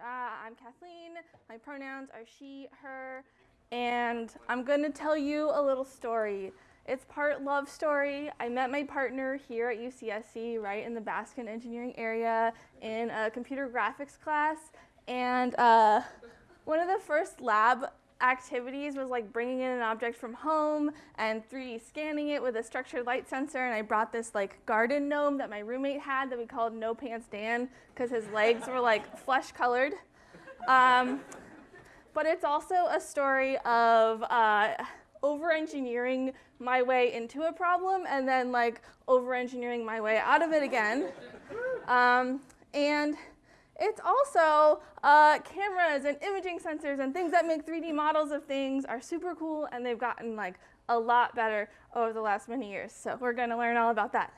I'm Kathleen. My pronouns are she, her, and I'm going to tell you a little story. It's part love story. I met my partner here at UCSC, right in the Baskin engineering area, in a computer graphics class. And uh, one of the first lab activities was like bringing in an object from home and 3D scanning it with a structured light sensor. And I brought this like garden gnome that my roommate had that we called No Pants Dan because his legs were like flesh colored. Um, but it's also a story of uh, over-engineering my way into a problem and then like over-engineering my way out of it again. Um, and it's also uh, cameras and imaging sensors and things that make 3D models of things are super cool and they've gotten like a lot better over the last many years. So we're going to learn all about that.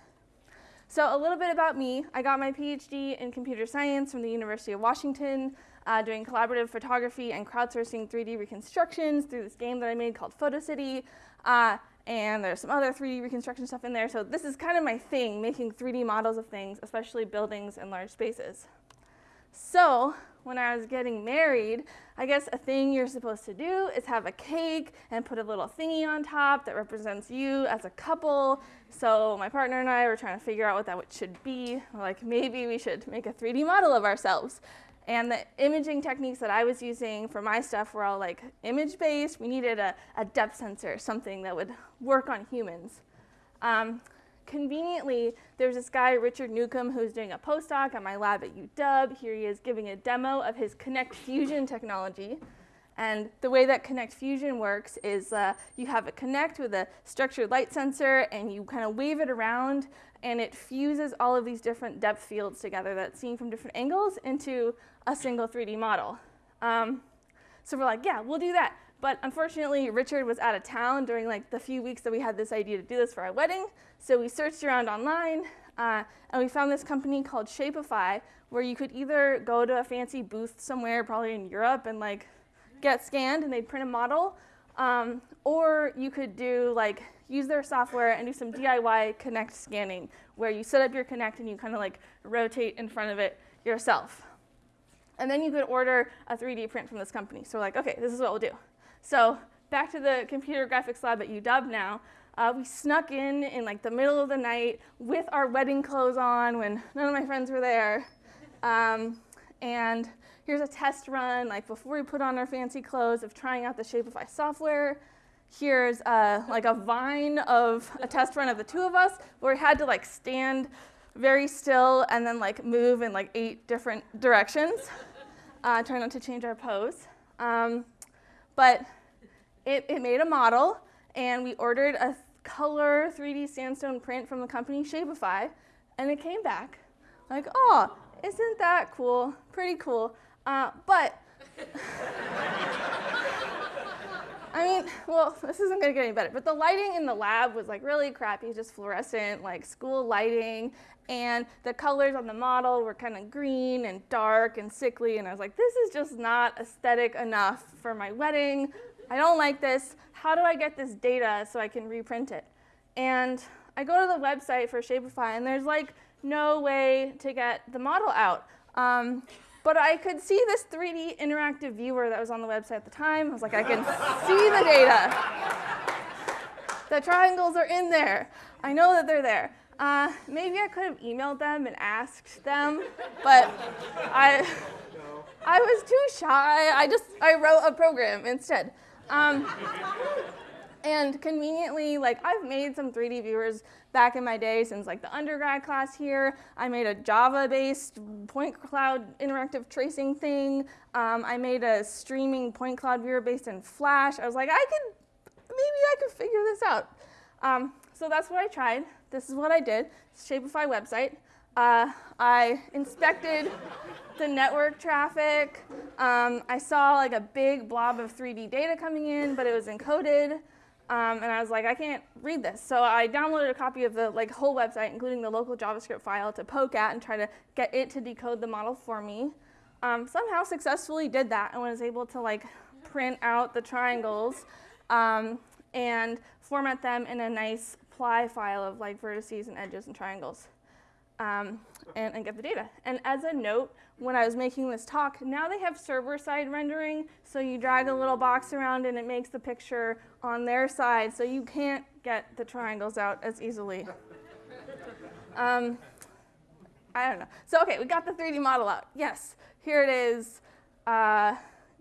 So a little bit about me. I got my PhD in computer science from the University of Washington, uh, doing collaborative photography and crowdsourcing 3D reconstructions through this game that I made called PhotoCity. Uh, and there's some other 3D reconstruction stuff in there. So this is kind of my thing, making 3D models of things, especially buildings and large spaces. So when I was getting married, I guess a thing you're supposed to do is have a cake and put a little thingy on top that represents you as a couple. So my partner and I were trying to figure out what that should be. We're like, maybe we should make a 3D model of ourselves. And the imaging techniques that I was using for my stuff were all like image-based. We needed a, a, depth sensor, something that would work on humans. Um, conveniently, there's this guy, Richard Newcombe, who's doing a postdoc at my lab at UW. Here he is giving a demo of his Kinect Fusion technology. And the way that Kinect Fusion works is uh, you have a Kinect with a structured light sensor and you kind of wave it around and it fuses all of these different depth fields together that's seen from different angles into a single 3D model. Um, so we're like, yeah, we'll do that. But unfortunately, Richard was out of town during like the few weeks that we had this idea to do this for our wedding. So we searched around online uh, and we found this company called Shapify where you could either go to a fancy booth somewhere, probably in Europe, and like get scanned and they'd print a model, um, or you could do like use their software and do some DIY Kinect scanning where you set up your Kinect and you kind of like rotate in front of it yourself. And then you could order a 3D print from this company. So we're like, okay, this is what we'll do. So back to the computer graphics lab at UW now. Uh, we snuck in in like the middle of the night with our wedding clothes on when none of my friends were there. Um, and here's a test run, like before we put on our fancy clothes of trying out the Shapify software. Here's uh, like a vine of a test run of the two of us where we had to like stand very still and then like move in like eight different directions. Uh, try not to change our pose. Um, but it, it made a model, and we ordered a color 3D sandstone print from the company Shapify, and it came back like, oh, isn't that cool? Pretty cool. Uh, but, I mean, well, this isn't gonna get any better, but the lighting in the lab was like really crappy, just fluorescent, like school lighting, and the colors on the model were kind of green and dark and sickly, and I was like, this is just not aesthetic enough for my wedding. I don't like this. How do I get this data so I can reprint it? And I go to the website for Shapify, and there's like no way to get the model out. Um, but I could see this 3D interactive viewer that was on the website at the time. I was like, I can see the data. The triangles are in there. I know that they're there. Uh, maybe I could have emailed them and asked them, but I, I was too shy. I just, I wrote a program instead. Um, and conveniently, like I've made some 3D viewers back in my day since like the undergrad class here. I made a Java-based point cloud interactive tracing thing. Um, I made a streaming point cloud viewer based in Flash. I was like, I could, maybe I could figure this out. Um, so that's what I tried. This is what I did. Shapify website. Uh, I inspected the network traffic. Um, I saw like a big blob of 3D data coming in, but it was encoded. Um, and I was like, I can't read this. So I downloaded a copy of the like whole website, including the local JavaScript file to poke at and try to get it to decode the model for me. Um, somehow successfully did that and was able to like print out the triangles um, and format them in a nice ply file of like vertices and edges and triangles. Um, and, and get the data. And as a note, when I was making this talk, now they have server-side rendering, so you drag a little box around and it makes the picture on their side, so you can't get the triangles out as easily. Um, I don't know. So okay, we got the 3D model out. Yes, here it is. Uh,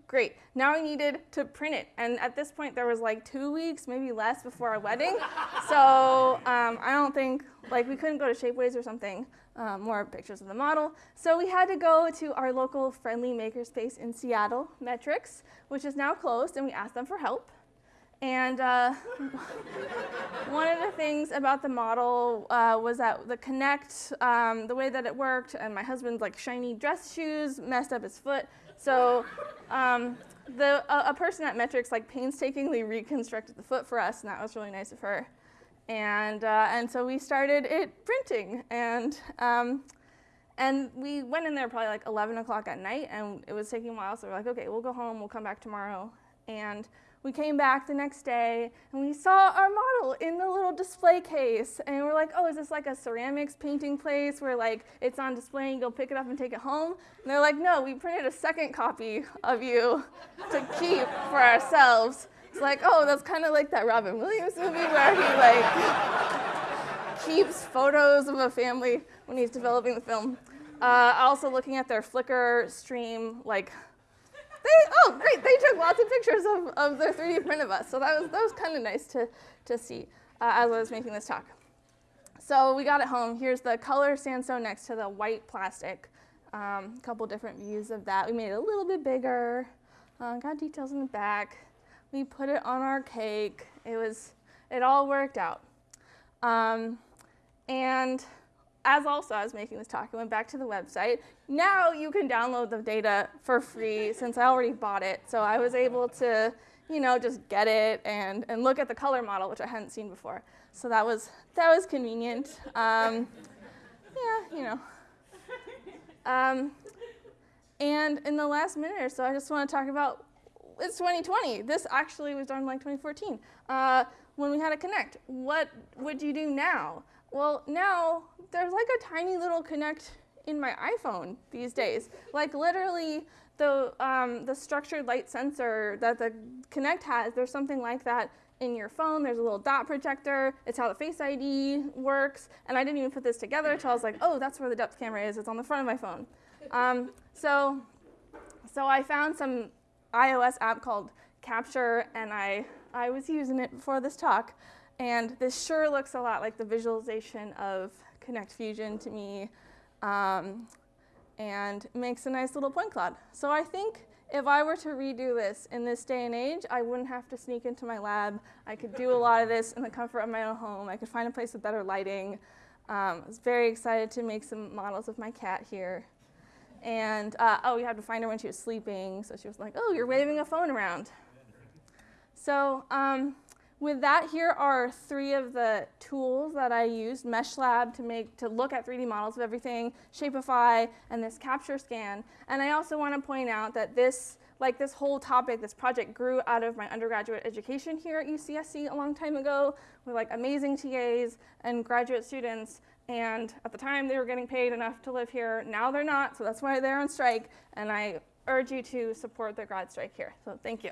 great. Now we needed to print it. And at this point, there was like two weeks, maybe less, before our wedding. so um, I don't think, like we couldn't go to Shapeways or something, um, more pictures of the model. So we had to go to our local friendly makerspace in Seattle, Metrix, which is now closed, and we asked them for help. And uh, one of the things about the model uh, was that the Kinect, um, the way that it worked, and my husband's like shiny dress shoes messed up his foot. So um, the, a, a, person at Metrix like painstakingly reconstructed the foot for us, and that was really nice of her. And, uh, and so we started it printing, and, um, and we went in there probably like 11 o'clock at night, and it was taking a while, so we're like, okay, we'll go home, we'll come back tomorrow. And we came back the next day and we saw in the little display case and we're like, oh, is this like a ceramics painting place where like it's on display and you go pick it up and take it home? And they're like, no, we printed a second copy of you to keep for ourselves. It's like, oh, that's kind of like that Robin Williams movie where he like keeps photos of a family when he's developing the film. Uh, also looking at their Flickr stream, like they, oh, great, they took lots of pictures of, of their 3D print of us. So that was, that was kind of nice to, to see uh, as I was making this talk. So we got it home. Here's the color sandstone next to the white plastic. A um, couple different views of that. We made it a little bit bigger. Uh, got details in the back. We put it on our cake. It was, it all worked out. Um, and as also I was making this talk, I went back to the website. Now you can download the data for free since I already bought it. So I was able to, you know, just get it and, and look at the color model, which I hadn't seen before. So that was, that was convenient. Um, yeah, you know. Um, and in the last minute or so, I just want to talk about, it's 2020. This actually was done like 2014. Uh, when we had to connect, what would you do now? Well, now there's like a tiny little Kinect in my iPhone these days. Like literally the, um, the structured light sensor that the Kinect has, there's something like that in your phone. There's a little dot projector. It's how the Face ID works. And I didn't even put this together until I was like, oh, that's where the depth camera is. It's on the front of my phone. Um, so, so I found some iOS app called Capture, and I, I was using it before this talk. And this sure looks a lot like the visualization of Kinect Fusion to me um, and makes a nice little point cloud. So I think if I were to redo this in this day and age, I wouldn't have to sneak into my lab. I could do a lot of this in the comfort of my own home. I could find a place with better lighting. Um, I was very excited to make some models of my cat here. And, uh, oh, you had to find her when she was sleeping. So she was like, oh, you're waving a phone around. So um, with that, here are three of the tools that I used, MeshLab to make to look at 3D models of everything, Shapify, and this capture scan. And I also want to point out that this, like this whole topic, this project grew out of my undergraduate education here at UCSC a long time ago with like amazing TAs and graduate students. And at the time, they were getting paid enough to live here. Now they're not, so that's why they're on strike. And I urge you to support the grad strike here. So thank you.